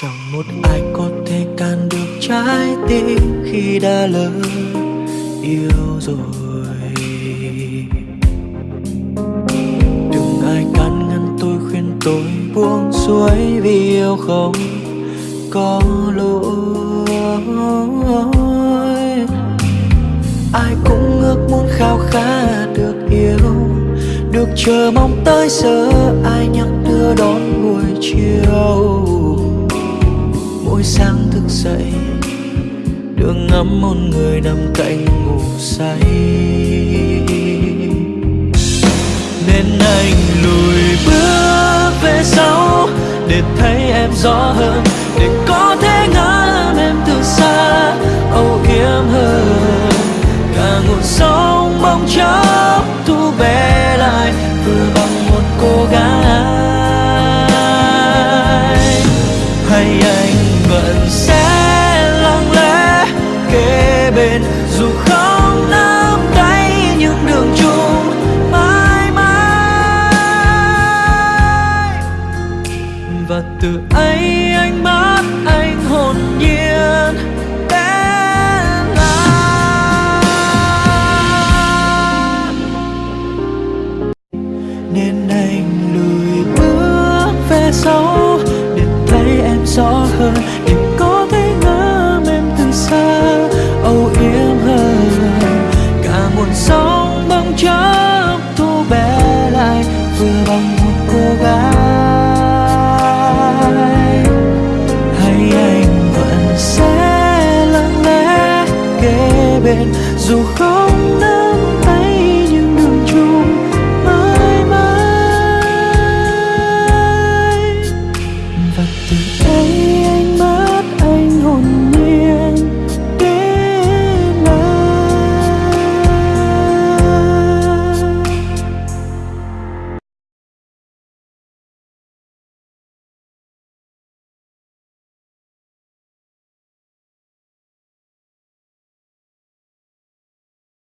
chẳng một ai có thể can được trái tim khi đã lỡ yêu rồi. Đừng ai can ngăn tôi, khuyên tôi buông xuôi vì yêu không có lỗi. Ai cũng ước muốn khao khát được yêu, được chờ mong tới giờ. Ai nhắc đưa đón buổi chiều mỗi sáng thức dậy, đường ngắm một người nằm cạnh ngủ say. Nên anh lùi bước về sau để thấy em rõ hơn, để có thể ngắm em từ xa. Bên. Dù không nắm tay những đường chung, mãi mãi. Và từ ấy anh bắt anh hồn nhiên đến lại nên anh lùi bước về sau, để thấy em rõ hơn. chớp thu bé lại, vừa bằng một cô gái. Hay anh vẫn sẽ lặng lẽ kế bên, dù không nơi